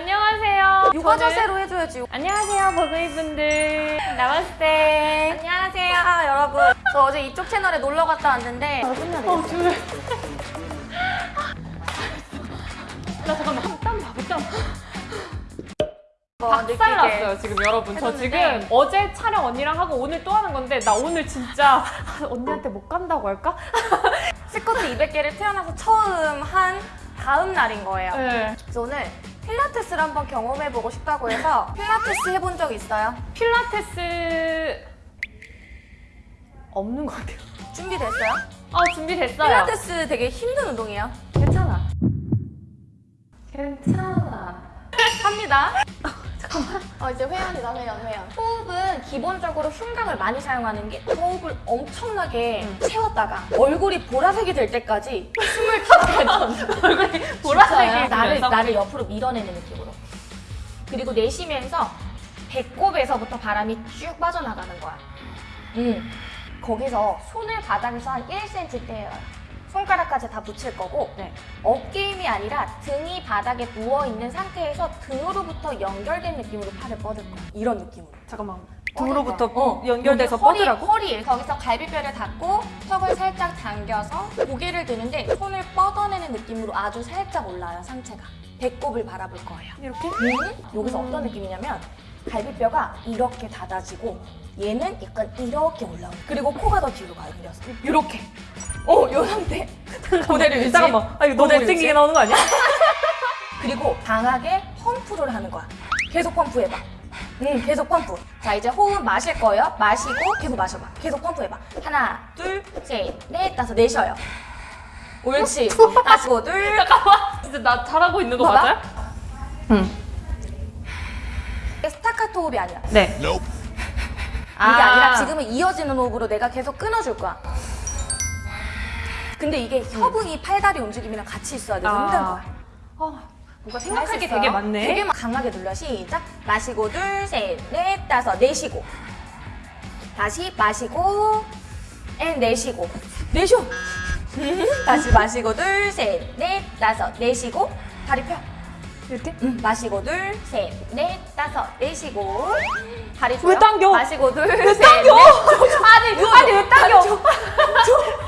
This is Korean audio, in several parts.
안녕하세요. 요가 자세로 해줘야지. 안녕하세요, 버그이분들. 나마스테. 안녕하세요, 여러분. 저 어제 이쪽 채널에 놀러 갔다 왔는데 끝내야 되겠어요. 어, 줄. 나 잠깐만, 한땀 봐, 땀. 어, 박살 느끼게. 났어요, 지금 여러분. 저 지금. 어제 촬영 언니랑 하고 오늘 또 하는 건데, 나 오늘 진짜 언니한테 못 간다고 할까? 스쿼트 200개를 태어나서 처음 한 다음 날인 거예요. 네. 그래서 오늘 필라테스를 한번 경험해보고 싶다고 해서 필라테스 해본 적 있어요? 필라테스 없는 것 같아요. 준비됐어요? 아, 준비됐어요. 필라테스 되게 힘든 운동이에요. 괜찮아. 괜찮아. 합니다. 어, 이제 회원이다, 회원, 회원. 호흡은 기본적으로 흉곽을 많이 사용하는 게 호흡을 엄청나게 채웠다가 얼굴이 보라색이 될 때까지 숨을 타다가 얼굴이 보라색이 나를? 나를 옆으로 밀어내는 느낌으로. 그리고 내쉬면서 배꼽에서부터 바람이 쭉 빠져나가는 거야. 음. 거기서 손을 바닥에서 한 1cm 떼요. 손가락까지 다 붙일 거고 네. 어깨 힘이 아니라 등이 바닥에 누워있는 상태에서 등으로부터 연결된 느낌으로 팔을 뻗을 거야. 이런 느낌으로. 잠깐만. 등으로부터 어, 연결돼서 여기 허리, 뻗으라고? 허리 거기서 갈비뼈를 닫고 턱을 살짝 당겨서 고개를 드는데 손을 뻗어내는 느낌으로 아주 살짝 올라요 상체가 배꼽을 바라볼 거예요 이렇게? 음, 여기서 어떤 느낌이냐면 갈비뼈가 이렇게 닫아지고 얘는 약간 이렇게 올라오고 그리고 코가 더 뒤로 가요 그래서 이렇게 어 요 상태 고대를 유지 잠깐만. 아, 이거 너무 못생기게. 나오는 거 아니야? 그리고 강하게 펌프를 하는 거야. 계속 펌프해봐. 응, 계속 펌프. 자, 이제 호흡 마실 거예요. 마시고 계속 마셔봐. 계속 펌프해봐. 하나, 둘, 셋, 넷, 다섯, 내쉬어요. 옳지. 마시고, 둘. 진짜 나 잘하고 있는 거 봐봐. 맞아요? 응. 스타카토 호흡이 아니야. 네. 이게 아. 아니라 지금은 이어지는 호흡으로 내가 계속 끊어줄 거야. 근데 이게 협응이 팔다리 움직임이랑 같이 있어야 돼서 아. 힘든 거야. 어, 뭔가 할 생각할 수 게. 되게 많네. 되게 강하게 눌러. 시작. 마시고 둘, 셋, 넷, 다섯, 내쉬고. 다시 마시고, and 내쉬고. 내쉬어. 다시 마시고 둘, 셋, 넷, 다섯, 내쉬고. 다리 펴. 이렇게? 음, 마시고 둘, 셋, 넷, 다섯, 내쉬고. 다리 줘요. 왜 당겨? 마시고 둘, 셋, 넷. 아니, 아니 왜 당겨?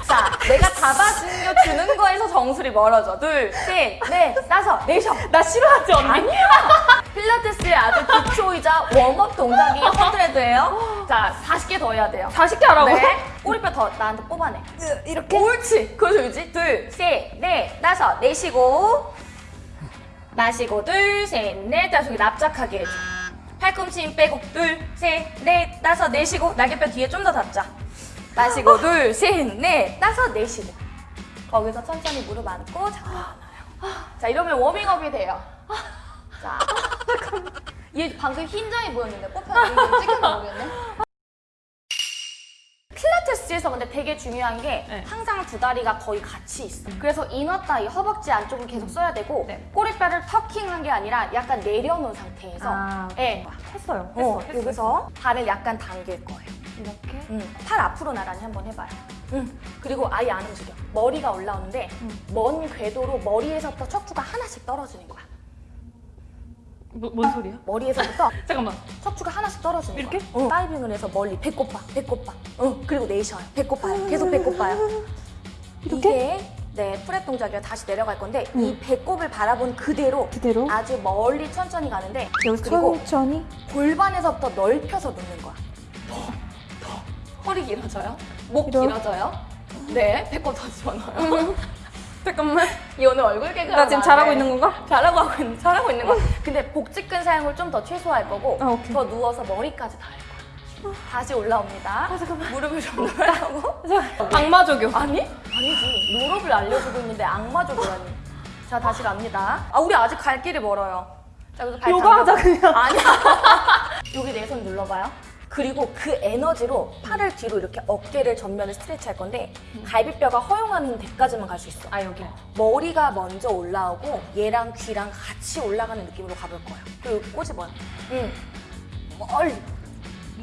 자, 내가 잡아주는 주는 거에서 정수리 멀어져. 둘, 셋, 넷, 다섯, 내쉬어. 나 싫어하지 언니? 아니야. 필라테스의 아주 기초이자 warm-up 동작이 hundred예요. 자, 40개 더 해야 돼요. 40개 하라고? 네. 꼬리뼈 더 나한테 뽑아내. 이렇게? 옳지. 그래서 유지. 둘, 셋, 넷, 다섯, 내쉬고. 마시고, 둘, 셋, 넷, 다섯. 여기 납작하게 해줘. 팔꿈치 힘 빼고. 둘, 셋, 넷, 다섯, 내쉬고. 날개뼈 뒤에 좀더 닫자. 마시고, 둘, 셋, 넷, 다섯, 내쉬고. 거기서 천천히 무릎 안고. 자, 이러면 워밍업이 돼요. 자. 얘 방금 흰장이 보였는데 뽑혔는데 찍혔나 모르겠네. 필라테스에서 근데 되게 중요한 게 네. 항상 두 다리가 거의 같이 있어. 그래서 인어 따위 허벅지 안쪽을 계속 써야 되고 네. 꼬리뼈를 터킹한 게 아니라 약간 내려놓은 상태에서 아, 예. 했어요. 어, 했어, 했어. 여기서 발을 약간 당길 거예요. 이렇게? 음, 팔 앞으로 나란히 한번 해봐요. 음, 그리고 아예 안 움직여. 머리가 올라오는데 먼 궤도로 머리에서부터 척추가 하나씩 떨어지는 거야. 뭐, 뭔 소리야? 머리에서부터 잠깐만. 척추가 하나씩 떨어지는 이렇게? 거야. 어. 다이빙을 해서 멀리 배꼽 봐, 배꼽 봐. 어, 그리고 내쉬어요. 배꼽 봐요. 계속 배꼽 봐요. 이렇게? 이게 네, 프랩 동작이라 다시 내려갈 건데 이 배꼽을 바라본 그대로 그대로? 아주 멀리 천천히 가는데 그리고 천천히? 골반에서부터 넓혀서 눕는 거야. 더, 더. 허리 길어져요? 목 이런. 길어져요? 네, 배꼽 더 집어넣어요. 잠깐만. 이 오늘 얼굴 개그 나 지금 잘하고 있는 건가? 잘하고 하고 있는, 잘하고 있는 거. 근데 복직근 사용을 좀 더 최소화할 거고 아. 더 누워서 머리까지 닿을 거야. 다시 올라옵니다. 아, 잠깐만. 무릎을 좀 놓으라고. 악마조교. 아니? 아니지. 노력을 알려주고 있는데 악마적으로니. 자, 다시 갑니다. 아, 우리 아직 갈 길이 멀어요. 자, 여기서 발 요가 하자, 당겨봐. 그냥. 아니야. 여기 내 손 눌러봐요. 그리고 그 에너지로 팔을 뒤로 이렇게 어깨를 전면에 스트레치 할 건데 갈비뼈가 허용하는 데까지만 갈 수 있어. 아, 여기. 머리가 먼저 올라오고 얘랑 귀랑 같이 올라가는 느낌으로 가볼 거예요. 그리고 여기 꼬집어요. 응. 멀리.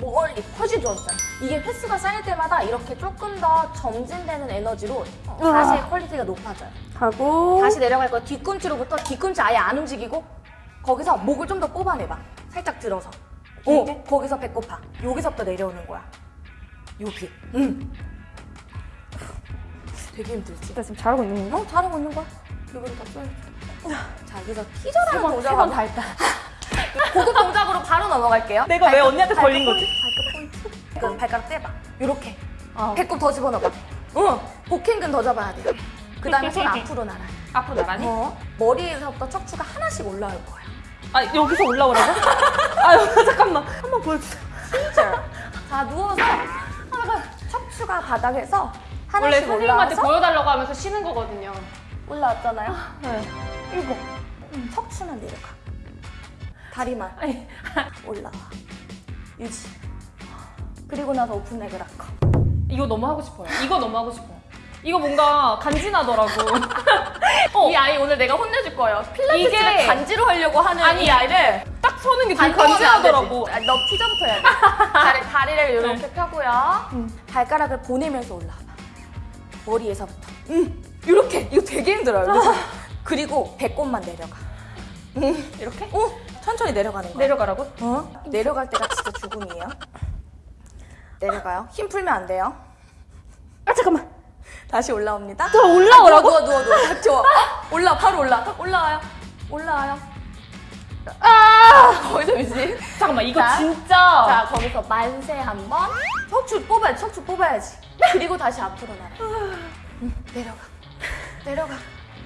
멀리. 훨씬 좋았어요. 이게 횟수가 쌓일 때마다 이렇게 조금 더 점진되는 에너지로 자세의 quality가 높아져요. 하고. 다시 내려갈 거예요. 뒤꿈치로부터 뒤꿈치 아예 안 움직이고 거기서 목을 좀 더 뽑아내봐. 살짝 들어서. 어, 거기서 배꼽 파. 여기서부터 내려오는 거야. 여기. 응. 되게 힘들지? 나 지금 잘하고 있는 건가? 어, 잘하고 있는 거야. 여기로 다 쏠. 자, 여기서 티저라는 동작 세번 하고 다 했다. 고급 동작으로 바로 넘어갈게요. 내가 왜 언니한테 걸린 거지? 발끝 포인트. 그 발가락 떼봐. 요렇게. 어. 배꼽 더 집어넣어봐. 응. 복행근 더 잡아야 돼요. 그 다음에 손 앞으로 날아. 앞으로 나가니? 어. 머리에서부터 척추가 하나씩 올라올 거야. 아 여기서 올라오라고? 아 여기 잠깐만 한 번 보여주세요. 진짜. 자, 누워서 척추가 바닥에서 원래 하나씩 선생님한테 올라와서 보여달라고 하면서 쉬는 거거든요. 올라왔잖아요. 네. 일곱. 음, 척추만 내려가. 다리만 아니, 올라와. 유지. 그리고 나서 오픈레그 락커. 이거 너무 하고 싶어요. 이거 너무 하고 싶어요. 이거 뭔가 간지나더라고. 이 아이 오늘 내가 혼내줄 거예요. 필라테스를 이게- 간지로 하려고 하는 아니, 이 아이를 딱 서는 게 되게 간지나더라고. 아, 너 티저부터 해야 돼. 다리, 다리를 이렇게 펴고요. 발가락을 보내면서 올라와봐. 머리에서부터. 음, 이렇게. 이거 되게 힘들어요. 그리고 배꼽만 내려가. 음, 이렇게? 어, 천천히 내려가는 거야. 내려가라고? 어? 내려갈 때가 진짜 죽음이에요. 내려가요. 힘 풀면 안 돼요. 아 잠깐만. 다시 올라옵니다. 또 올라오라고? 누워, 누워, 누워. 딱 좋아. 올라, 바로 올라. 올라와요. 올라와요. 아 거기서 유지. 잠깐만, 이거 자. 진짜. 자, 거기서 만세 한 번. 척추 뽑아야지, 척추 뽑아야지. 그리고 다시 앞으로 날아. 응, 내려가. 내려가.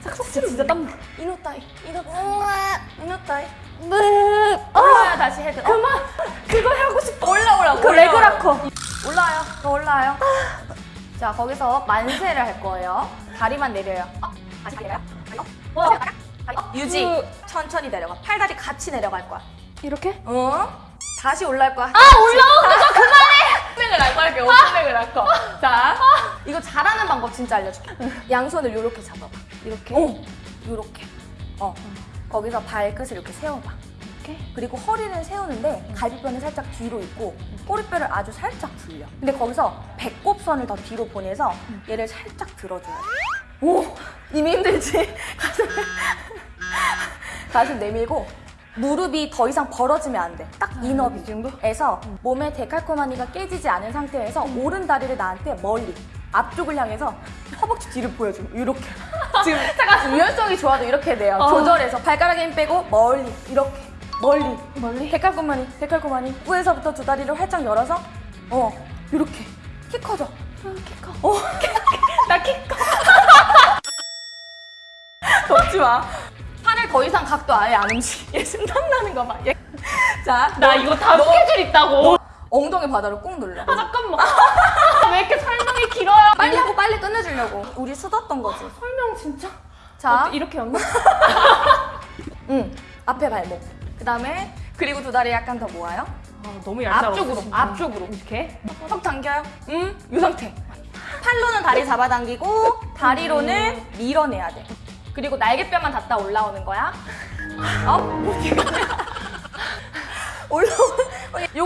진짜 진짜 땀나. 이노 따위. 이노 따위. 이노 따위. 네. 올라와요, 다시 헤드. 그만. 그거 하고 싶어. 올라오라. 그 레그라커. 올라와요. 더 올라와요. 자, 거기서 만세를 할 거예요. 다리만 내려요. 어, 다시 내려요. 어, 어, 어, 유지. 천천히 내려가. 팔다리 같이 내려갈 거야. 이렇게? 어? 다시 올라갈 거야. 아, 올라오는 거 그만해! 오픈렉을 할 거야. 오픈렉을 할 거. 자, 이거 잘하는 방법 진짜 알려줄게. 양손을 요렇게 잡아봐. 이렇게? 어, 요렇게. 어. 거기서 발끝을 이렇게 세워봐. 이렇게? 그리고 허리는 세우는데 갈비뼈는 살짝 뒤로 있고 꼬리뼈를 아주 살짝 불려. 근데 거기서 배꼽선을 더 뒤로 보내서 얘를 살짝 들어줘야 돼. 오, 이미 힘들지? 가슴, 가슴 내밀고 무릎이 더 이상 벌어지면 안 돼. 딱 인업이 정도에서 몸의 데칼코마니가 깨지지 않은 상태에서 오른 다리를 나한테 멀리 앞쪽을 향해서 허벅지 뒤를 보여줘. 이렇게. 지금 잠깐 유연성이 좋아도 이렇게 돼요. 조절해서 발가락에 힘 빼고 멀리 이렇게 멀리 멀리 데칼코마니 데칼코마니 뿌에서부터 두 다리를 활짝 열어서 어 이렇게 키 커져. 키 커. 어. 나키 커. 덥지 마. 더 이상 각도 아예 안 움직여. 얘 숨탐 나는 거 봐. 얘. 자, 나 이거 다 스케줄 있다고. 엉덩이 바닥을 꾹 눌러. 아, 잠깐만. 아, 왜 이렇게 설명이 길어요? 빨리 하고 빨리 끝내주려고. 우리 수뒀던 거지. 설명 진짜. 자, 어, 이렇게 였나? 응. 앞에 발목. 그 다음에 그리고 두 다리 약간 더 모아요. 아, 너무 얄짤없어. 앞쪽으로, 진짜. 앞쪽으로. 이렇게? 턱 당겨요. 음, 이 상태. 팔로는 다리 잡아당기고 다리로는 밀어내야 돼. 그리고 날개뼈만 닿았다 올라오는 거야. up. 올라오는. 요.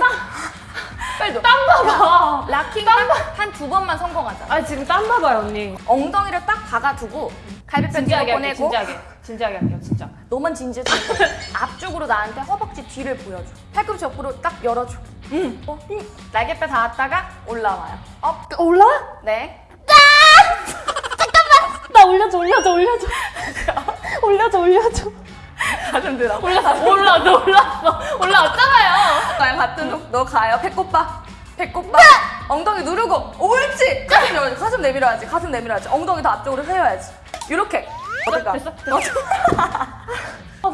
빨리 땀 봐봐. rocking 한두 번만 성공하자. 아, 지금 땀 봐봐요, 언니. 엉덩이를 딱 박아두고 갈비뼈 뒤로 보내고 진지하게. 진지하게 할게요, 진짜. 너만 진지해 좀 앞쪽으로 나한테 허벅지 뒤를 보여줘. 팔꿈치 옆으로 딱 열어줘. 응. 어, 응. 날개뼈 닿았다가 올라와요. up. 올라? 네. 나 올려줘 올려줘 올려줘. 올려줘 올려줘. 가슴 들어. 올랐어, 올랐어, 올랐어. 올라왔잖아요. 가요 같은 룩. 너 가요. 배꼽 봐. 배꼽 봐. 엉덩이 누르고. 옳지. 가슴 열어야지. 가슴 내밀어야지. 가슴 내밀어야지. 엉덩이 더 앞쪽으로 세워야지. 이렇게. 어떨까? 됐어? 됐어? 어.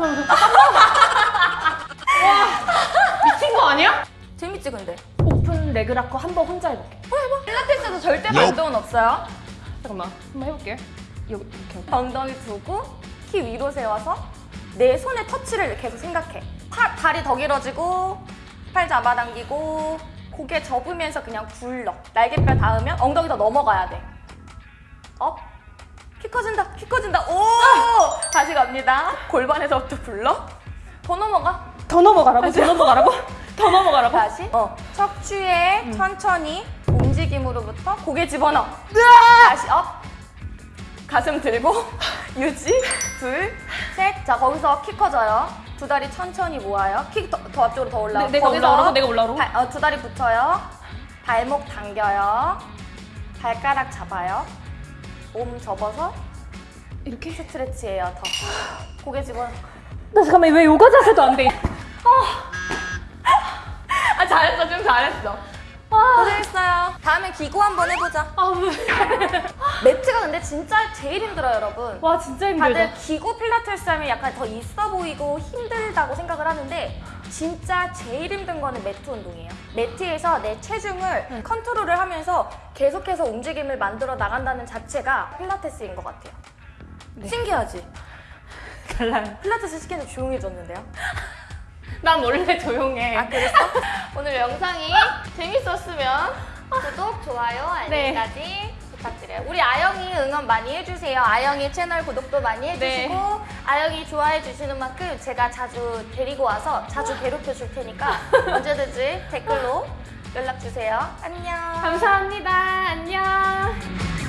미친 거 아니야? 재밌지 근데? open leg rocker 한 번 혼자 해볼게. 필라테스에서 절대 반동은 없어요. 잠깐만, 한번 해볼게. 여기, 이렇게. 엉덩이 두고 키 위로 세워서 내 손의 터치를 계속 생각해. 팔, 다리 더 길어지고 팔 잡아당기고 고개 접으면서 그냥 굴러. 날개뼈 닿으면 엉덩이 더 넘어가야 돼. up. 키 커진다. 키 커진다. 오! 다시 갑니다. 골반에서부터 굴러. 더 넘어가. 더 넘어가라고? 더 넘어가라고? 더 넘어가라고? 다시. 어. 척추에 천천히 움직임으로부터 고개 집어넣어. 다시 up. 가슴 들고 유지. 둘, 셋. 자, 거기서 키 커져요. 두 다리 천천히 모아요. 키 더 앞쪽으로 더 올라와. 네, 내가 올라오라고? 내가 올라오라고? 발, 어, 두 다리 붙여요. 발목 당겨요. 발가락 잡아요. 몸 접어서 이렇게? 스트레치예요. 더. 고개 집어. 나 잠깐만 왜 요가 자세도 안 돼? 아 잘했어 좀 잘했어. 고생했어요. 다음엔 기구 한번 해보자. 아 왜? 매트가 근데 진짜 제일 힘들어요, 여러분. 와 진짜 힘들다. 다들 기구 필라테스 하면 약간 더 있어 보이고 힘들다고 생각을 하는데 진짜 제일 힘든 거는 매트 운동이에요. 매트에서 내 체중을 컨트롤을 하면서 계속해서 움직임을 만들어 나간다는 자체가 필라테스인 것 같아요. 신기하지? 달라요. 필라테스 시키는데 조용해졌는데요? 난 원래 조용해. 아 그랬어? 오늘 영상이 재밌었으면 구독, 좋아요, 네. 알림까지 부탁드려요. 우리 아영이 응원 많이 해주세요. 아영이 채널 구독도 많이 해주시고 네. 아영이 좋아해 주시는 만큼 제가 자주 데리고 와서 자주 괴롭혀 줄 테니까 언제든지 댓글로 연락 주세요. 안녕. 감사합니다. 안녕.